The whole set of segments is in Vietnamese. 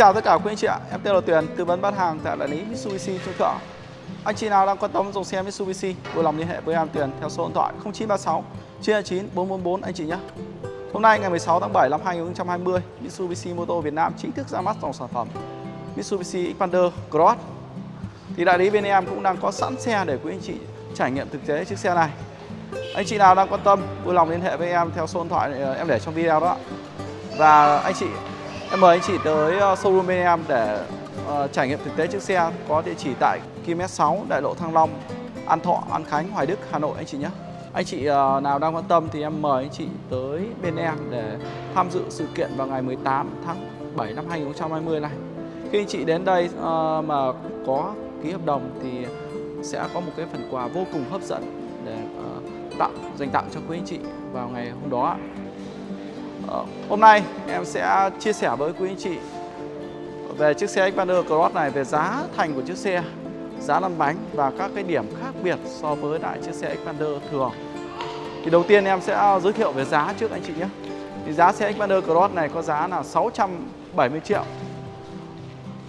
chào tất cả quý anh chị ạ, em tên là Tuyền, tư vấn bán hàng tại đại lý Mitsubishi Trung Thượng. Anh chị nào đang quan tâm dòng xe Mitsubishi, vui lòng liên hệ với em Tuyền theo số điện thoại 0936 929 444 anh chị nhé. Hôm nay ngày 16 tháng 7 năm 2020, Mitsubishi Moto Việt Nam chính thức ra mắt dòng sản phẩm Mitsubishi Xpander Cross. Thì đại lý bên em cũng đang có sẵn xe để quý anh chị trải nghiệm thực tế chiếc xe này. Anh chị nào đang quan tâm, vui lòng liên hệ với em theo số điện thoại ờ, em để trong video đó. Và anh chị Em mời anh chị tới ờ, showroom bên em để uh, trải nghiệm thực tế chiếc xe có địa chỉ tại km 6 Đại lộ Thăng Long, An Thọ, An Khánh, Hoài Đức, Hà Nội anh chị nhé. Anh chị uh, nào đang quan tâm thì em mời anh chị tới bên em để tham dự sự kiện vào ngày 18 tháng 7 năm 2020 này. Khi anh chị đến đây uh, mà có ký hợp đồng thì sẽ có một cái phần quà vô cùng hấp dẫn để uh, tặng dành tặng cho quý anh chị vào ngày hôm đó. Hôm nay em sẽ chia sẻ với quý anh chị về chiếc xe Xpander Cross này về giá thành của chiếc xe, giá lăn bánh và các cái điểm khác biệt so với lại chiếc xe Xpander thường. Thì đầu tiên em sẽ giới thiệu về giá trước anh chị nhé. Thì giá xe Xpander Cross này có giá là 670 triệu.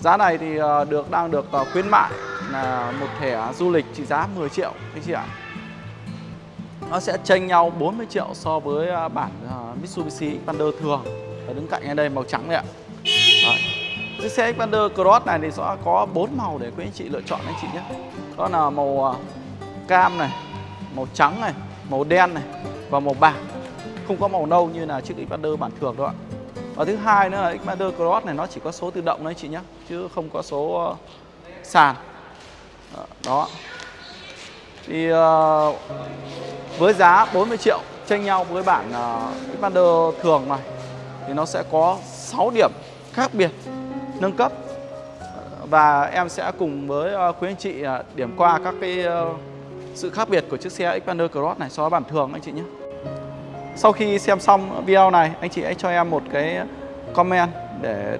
Giá này thì ờ, được đang được ờ, khuyến mại là một thẻ du lịch trị giá 10 triệu anh chị ạ nó sẽ chênh nhau 40 triệu so với à, bản à, Mitsubishi Xpander thường. Và đứng cạnh ở đây màu trắng này ạ. Đấy. chiếc xe Xpander Cross này thì sẽ có bốn màu để quý anh chị lựa chọn anh chị nhé. Đó là màu à, cam này màu trắng này màu đen này và màu bạc. Không có màu nâu như là chiếc Xpander bản thường đâu ạ. Và thứ hai nữa là Xpander Cross này nó chỉ có số tự động đấy chị nhé chứ không có số ờ, sàn. Ờ, đó. Thì uh, với giá 40 triệu tranh nhau với bản uh, ờ, Xpander thường này thì nó sẽ có 6 điểm khác biệt nâng cấp và em sẽ cùng với uh, quý anh chị uh, điểm qua các cái uh, sự khác biệt của chiếc xe Xpander Cross này so với bản thường anh chị nhé. Sau khi xem xong video này, anh chị hãy cho em một cái comment để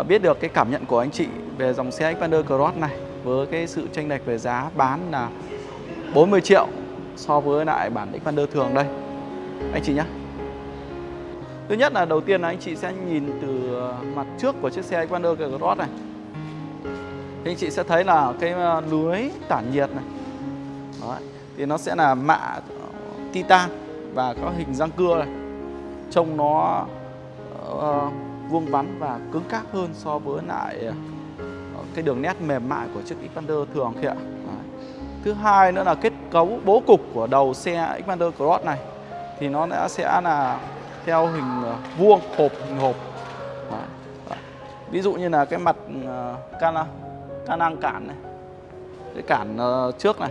uh, biết được cái cảm nhận của anh chị về dòng xe Xpander Cross này với cái sự tranh lệch về giá bán là 40 triệu so với lại bản Xpander thường đây anh chị nhé Thứ nhất là đầu tiên là anh chị sẽ nhìn từ ờ, mặt trước của chiếc xe Xpander Cross này thì anh chị sẽ thấy là cái ờ, lưới tản nhiệt này Đấy. thì nó sẽ là mạ ờ, titan và có hình răng cưa này trông nó uh, vuông vắn và cứng cáp hơn so với lại cái đường nét mềm mại của chiếc Xpander thường kia ạ. Thứ hai nữa là kết cấu bố cục của đầu xe Xpander Cross này thì nó đã sẽ là theo hình ờ, vuông hộp hình hộp. Đấy. Ví dụ như là cái mặt ờ, can ờ, can năng cản này, cái cản trước này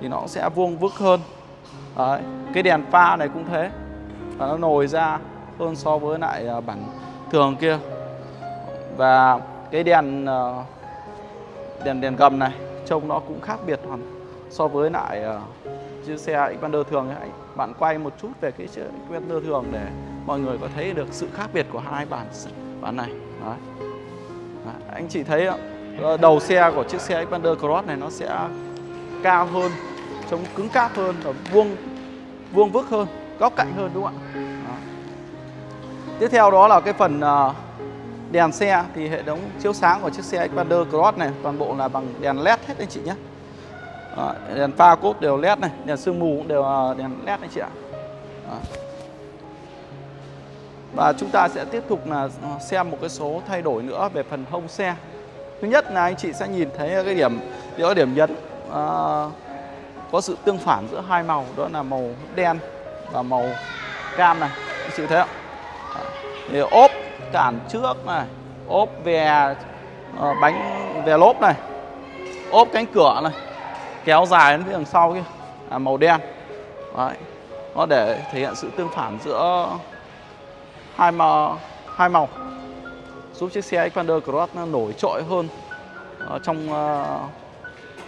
thì nó sẽ vuông vức hơn. Đấy. Cái đèn pha này cũng thế và nó nồi ra hơn so với lại bản thường kia và cái đèn đèn đèn gầm này trông nó cũng khác biệt hoàn so với lại ờ, chiếc xe Xpander thường ấy. bạn quay một chút về cái chiếc Xpander thường để mọi người có thấy được sự khác biệt của hai bản bản này Đấy. Đấy. anh chị thấy ờ, ờ, đầu xe của chiếc xe Xpander Cross này nó sẽ cao hơn, trông cứng cáp hơn và vuông vuông vức hơn, góc cạnh hơn, đúng không ạ Đó. tiếp theo đó là cái phần đèn xe thì hệ thống chiếu sáng của chiếc xe Xpander Cross này toàn bộ là bằng đèn led hết anh chị nhé đó, đèn pha cốt đều led này đèn sương mù cũng đều ờ, đèn led anh chị ạ. Đó. và chúng ta sẽ tiếp tục là ờ, xem một cái số thay đổi nữa về phần hông xe. Thứ nhất là anh chị sẽ nhìn thấy cái điểm cái điểm nhấn à, có sự tương phản giữa hai màu đó là màu đen và màu cam này. Anh chị thấy không? Thì ốp cản trước này ốp về uh, bánh về lốp này ốp cánh cửa này kéo dài đến phía đằng sau kia. À, màu đen. Đấy. nó để thể hiện sự tương phản giữa hai màu hai màu. Giúp chiếc xe Xpander Cross nó nổi trội hơn ờ, trong uh,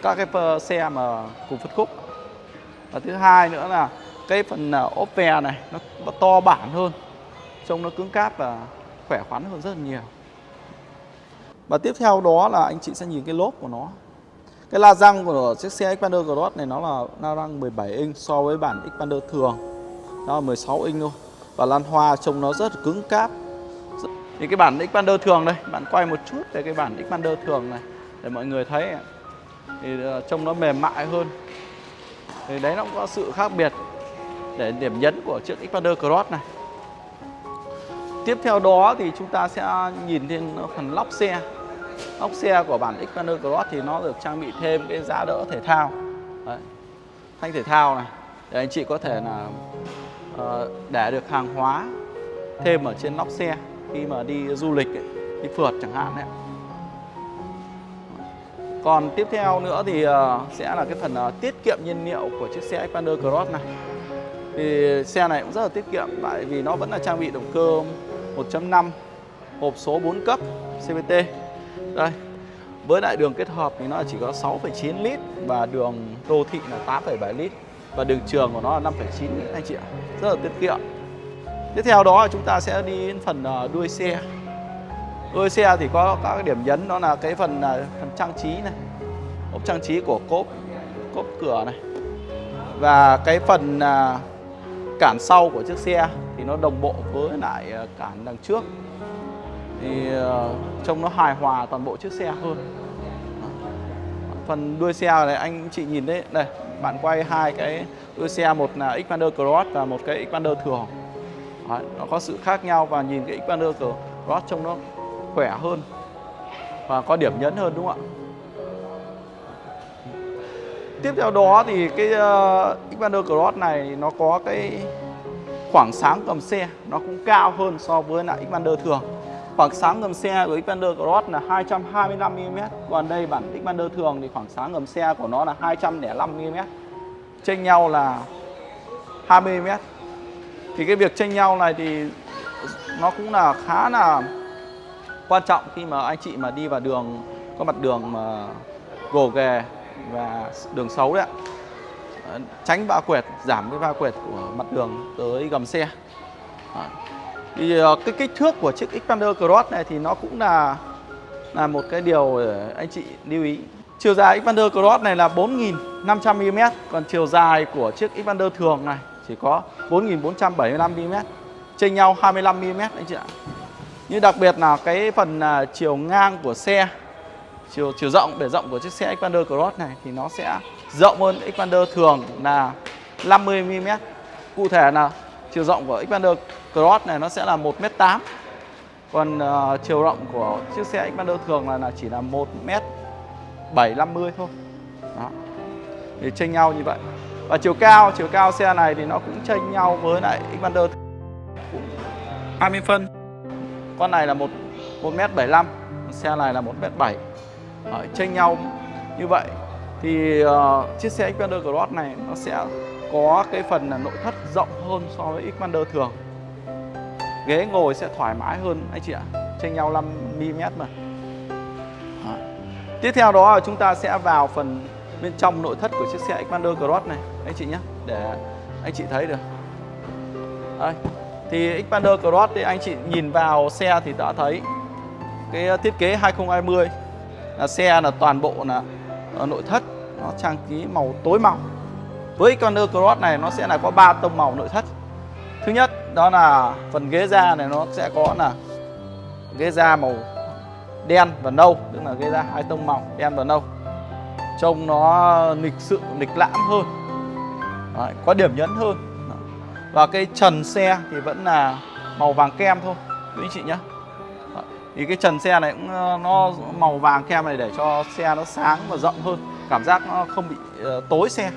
các cái ờ, xe mà cùng phân khúc. Và thứ hai nữa là cái phần uh, ốp ve này nó, nó to bản hơn trông nó cứng cáp và khỏe khoắn hơn rất là nhiều. Và tiếp theo đó là anh chị sẽ nhìn cái lốp của nó cái la răng của chiếc xe Xpander Cross này nó là la răng 17 inch so với bản Xpander thường. Nó là 16 inch thôi. Và lan hoa trông nó rất là cứng cáp. Thì cái bản Xpander thường đây, bạn quay một chút về cái bản Xpander thường này để mọi người thấy thì ờ, trông nó mềm mại hơn. Thì đấy nó cũng có sự khác biệt để điểm nhấn của chiếc Xpander Cross này. Tiếp theo đó thì chúng ta sẽ nhìn thêm phần lóc xe ốc xe của bản Xpander Cross thì nó được trang bị thêm cái giá đỡ thể thao. Đấy. thanh thể thao này để anh chị có thể là uh, để được hàng hóa thêm ở trên nóc xe khi mà đi du lịch ấy, đi phượt chẳng hạn đấy. Còn tiếp theo nữa thì uh, sẽ là cái phần uh, tiết kiệm nhiên liệu của chiếc xe Xpander Cross này. Thì xe này cũng rất là tiết kiệm tại vì nó vẫn là trang bị động cơ 1.5 hộp số 4 cấp CVT đây với lại đường kết hợp thì nó chỉ có 6,9 lít và đường đô thị là 8,7 lít. Và đường trường của nó là 5,9 lít anh chị ạ. Rất là tiết kiệm. Tiếp theo đó chúng ta sẽ đi đến phần à, đuôi xe. Đuôi xe thì có các điểm nhấn đó là cái phần à, phần trang trí này ốp trang trí của cốp cốp cửa này. Và cái phần à, cản sau của chiếc xe thì nó đồng bộ với lại cản đằng trước thì ờ, trông nó hài hòa toàn bộ chiếc xe hơn. Phần đuôi xe này anh chị nhìn đấy đây bạn quay hai cái đuôi xe một là Xpander Cross và một cái Xpander thường Đấy, nó có sự khác nhau và nhìn cái Xpander Cross trông nó khỏe hơn và có điểm nhấn hơn đúng không ạ? Tiếp theo đó thì cái uh, Xpander Cross này nó có cái khoảng sáng cầm xe nó cũng cao hơn so với lại Xpander thường khoảng sáng ngầm xe của Xpander Cross là 225mm còn đây bản Xpander thường thì khoảng sáng ngầm xe của nó là 205mm chênh nhau là 20mm thì cái việc chênh nhau này thì nó cũng là khá là quan trọng khi mà anh chị mà đi vào đường, có mặt đường mà gồ ghề và đường xấu đấy ạ. Ờ, tránh va quẹt, giảm cái va quẹt của mặt đường tới gầm xe thì ờ, cái kích thước của chiếc Xpander Cross này thì nó cũng là là một cái điều để anh chị lưu ý. Chiều dài Xpander Cross này là 4.500 mm còn chiều dài của chiếc Xpander thường này chỉ có 4.475 mm chênh nhau 25 mm anh chị ạ. Như đặc biệt là cái phần à, chiều ngang của xe, chiều chiều rộng, bề rộng của chiếc xe Xpander Cross này thì nó sẽ rộng hơn Xpander thường là 50 mm cụ thể là chiều rộng của Xpander Cross này nó sẽ là 1m8 còn uh, chiều rộng của chiếc xe Xpander thường là, là chỉ là 1m750 thôi. Đó. Thì chênh nhau như vậy. Và chiều cao chiều cao xe này thì nó cũng chênh nhau với lại Xpander 20 phân. Con này là một 1m75 xe này là 1m7 Đấy, chênh nhau như vậy. Thì uh, chiếc xe Xpander Cross này nó sẽ có cái phần là nội thất rộng hơn so với Xpander thường ghế ngồi sẽ thoải mái hơn anh chị ạ. Chênh nhau 5 mm mà. Đó. tiếp theo đó là chúng ta sẽ vào phần bên trong nội thất của chiếc xe Xpander Cross này, anh chị nhé. Để anh chị thấy được. Đây. Thì Xpander Cross thì anh chị nhìn vào xe thì đã thấy cái ờ, thiết kế 2020 là xe là toàn bộ là nội thất, nó trang trí màu tối màu với Xpander Cross này nó sẽ là có 3 tông màu nội thất thứ nhất đó là phần ghế da này nó sẽ có là ghế da màu đen và nâu tức là ghế da hai tông màu đen và nâu. Trông nó lịch sự lịch lãm hơn. Đấy, có điểm nhấn hơn. Và cái trần xe thì vẫn là màu vàng kem thôi quý anh chị nhé. Thì cái trần xe này cũng ờ, nó màu vàng kem này để cho xe nó sáng và rộng hơn. Cảm giác nó không bị ờ, tối xe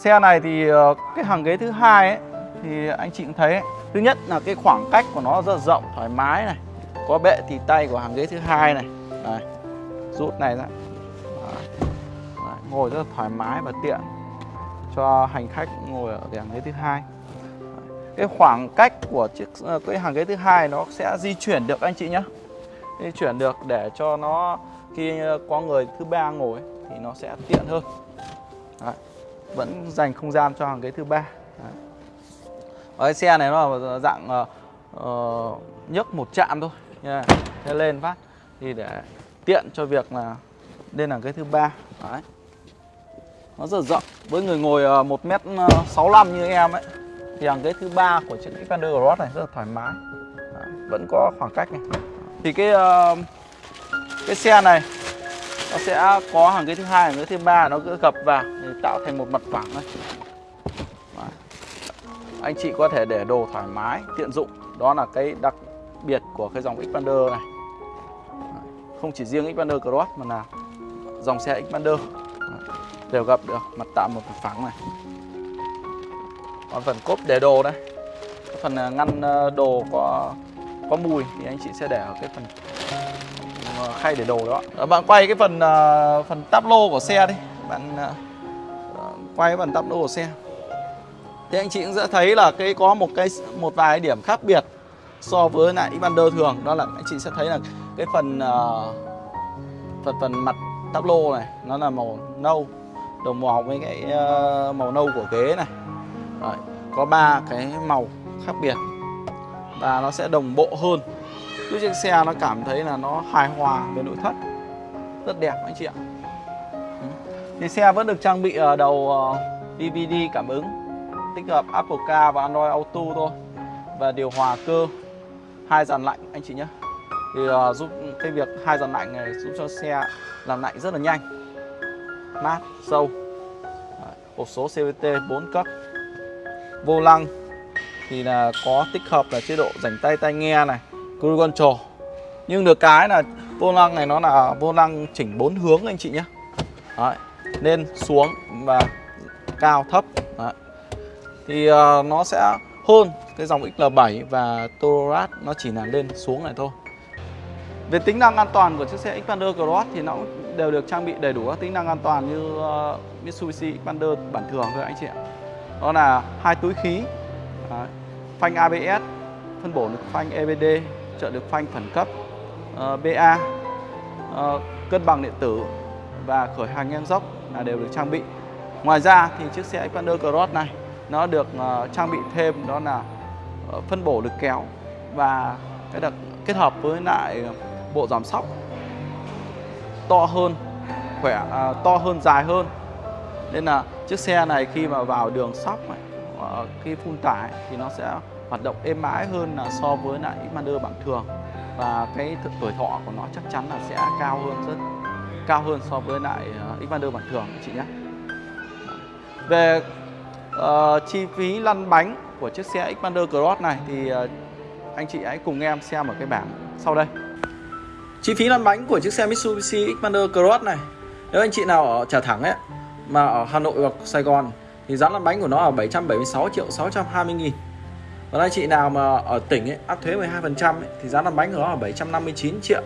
xe này thì ờ, cái hàng ghế thứ hai ấy, thì anh chị cũng thấy ấy. thứ nhất là cái khoảng cách của nó rất rộng, thoải mái này, có bệ thì tay của hàng ghế thứ hai này Đây. rút này ra Đấy. ngồi rất là thoải mái và tiện cho hành khách ngồi ở hàng ghế thứ hai cái khoảng cách của chiếc ờ, cái hàng ghế thứ hai nó sẽ di chuyển được anh chị nhé di chuyển được để cho nó khi ờ, có người thứ ba ngồi thì nó sẽ tiện hơn Đấy vẫn dành không gian cho hàng ghế thứ ba. Cái xe này nó là dạng uh, nhấc một chạm thôi. Yeah. thế lên phát. Thì để tiện cho việc là lên hàng ghế thứ ba. Đấy. Nó rất rộng. Với người ngồi ờ, một ờ, m 65 như em ấy thì hàng ghế thứ ba của chiếc Xpander Cross này rất là thoải mái. Vẫn có khoảng cách này. Thì cái uh, cái xe này nó sẽ có hàng ghế thứ hai, hàng ghế thứ ba nó cứ gập vào để tạo thành một mặt phẳng này. Anh chị có thể để đồ thoải mái, tiện dụng. Đó là cái đặc biệt của cái dòng Xpander này. Không chỉ riêng Xpander Cross, mà là dòng xe Xpander. Đều gặp được, mặt tạo một mặt phẳng này. Còn phần cốp để đồ đây. Phần à, ngăn à, đồ có có mùi thì anh chị sẽ để ở cái phần khay để đồ đó. À, bạn quay cái phần à, phần táp lô của xe đi. Bạn à, quay cái phần táp lô của xe. Thì anh chị cũng sẽ thấy là cái có một cái một vài điểm khác biệt so với lại Xpander thường. Đó là anh chị sẽ thấy là cái phần uh, phần phần mặt táp lô này nó là màu nâu đồng màu với cái uh, màu nâu của ghế này. Đấy, có ba cái màu khác biệt và nó sẽ đồng bộ hơn giúp chiếc xe nó cảm thấy là nó hài hòa về nội thất. Rất đẹp anh chị ạ. Thì xe vẫn được trang bị ở đầu ờ, DVD cảm ứng tích hợp Apple Car và Android Auto thôi. Và điều hòa cơ hai dàn lạnh anh chị nhé. Thì uh, giúp cái việc hai dàn lạnh này giúp cho xe làm lạnh rất là nhanh mát sâu. Hộp số CVT 4 cấp. Vô lăng thì là có tích hợp là chế độ rảnh tay tai nghe này cruise control nhưng được cái là vô lăng này nó là vô lăng chỉnh bốn hướng anh chị nhé Đấy, lên xuống và cao thấp Đấy. thì uh, nó sẽ hơn cái dòng XL7 và Tourat nó chỉ là lên xuống này thôi về tính năng an toàn của chiếc xe Xpander Cross thì nó cũng đều được trang bị đầy đủ các tính năng an toàn như uh, Mitsubishi Xpander bản thường thôi anh chị ạ. Đó là hai túi khí, Đấy. phanh ABS, phân bổ lực phanh EBD, trợ lực phanh khẩn cấp, ờ, uh, BA, uh, ờ, cân bằng điện tử và khởi hành ngang dốc là đều được trang bị. Ngoài ra thì chiếc xe Xpander Cross này nó được uh, trang bị thêm đó là uh, phân bổ lực kéo và cái đặc kết hợp với lại bộ giảm sóc to hơn khỏe to hơn dài hơn nên là chiếc xe này khi mà vào đường sóc này khi phun tải thì nó sẽ hoạt động êm ái hơn là so với lại Xpander bản thường. Và cái tuổi thọ của nó chắc chắn là sẽ cao hơn rất cao hơn so với lại ờ, uh, Xpander bản thường chị nhé. Về uh, chi phí lăn bánh của chiếc xe Xpander Cross này thì uh, anh chị hãy cùng em xem ở cái bảng sau đây. Chi phí lăn bánh của chiếc xe Mitsubishi Xpander Cross này. Nếu anh chị nào ở Trà Thẳng ấy Mà ở Hà Nội hoặc Sài Gòn Thì giá lăn bánh của nó ở 776 triệu 620 nghìn. Còn anh chị nào mà ở tỉnh ấy, áp thuế 12% ấy, Thì giá lăn bánh của nó là 759 triệu.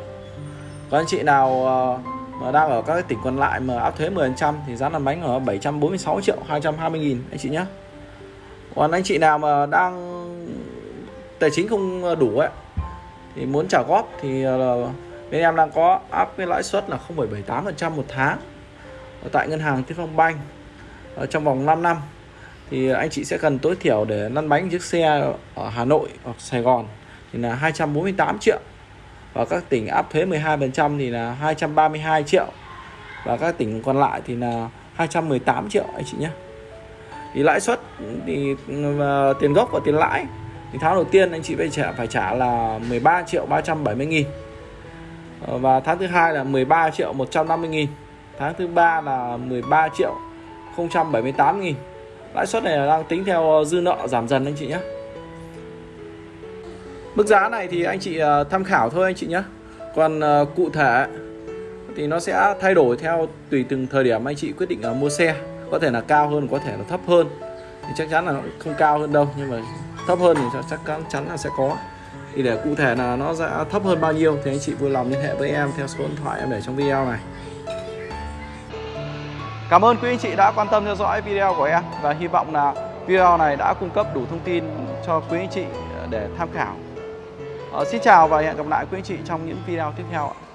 Còn anh chị nào ờ, mà đang ở các tỉnh còn lại mà áp thuế 10% Thì giá lăn bánh ở 746 triệu 220 nghìn anh chị nhé Còn anh chị nào mà đang tài chính không đủ ấy thì muốn trả góp thì ờ, bên em đang có áp cái lãi suất là 0,78% một tháng ở tại ngân hàng Tiên Phong Banh ở ờ, trong vòng 5 năm thì anh chị sẽ cần tối thiểu để lăn bánh chiếc xe ở Hà Nội hoặc Sài Gòn thì là 248 triệu. Và các tỉnh áp thuế 12% thì là 232 triệu. Và các tỉnh còn lại thì là 218 triệu anh chị nhé. Thì lãi suất thì ờ, tiền gốc và tiền lãi thì tháng đầu tiên anh chị phải trả phải trả là 13 triệu 370 nghìn. Ờ, và tháng thứ hai là 13 triệu 150 nghìn. Tháng thứ ba là 13 triệu 078 nghìn lãi suất này là đang tính theo ờ, dư nợ giảm dần anh chị nhé mức giá này thì anh chị ờ, tham khảo thôi anh chị nhé còn ờ, cụ thể thì nó sẽ thay đổi theo tùy từng thời điểm anh chị quyết định mua xe. Có thể là cao hơn, có thể là thấp hơn. Thì chắc chắn là không cao hơn đâu, nhưng mà thấp hơn thì chắc chắn là sẽ có. Thì để cụ thể là nó sẽ thấp hơn bao nhiêu thì anh chị vui lòng liên hệ với em theo số điện thoại em để trong video này. Cảm ơn quý anh chị đã quan tâm theo dõi video của em và hy vọng là video này đã cung cấp đủ thông tin cho quý anh chị để tham khảo. Ờ, xin chào và hẹn gặp lại quý anh chị trong những video tiếp theo ạ.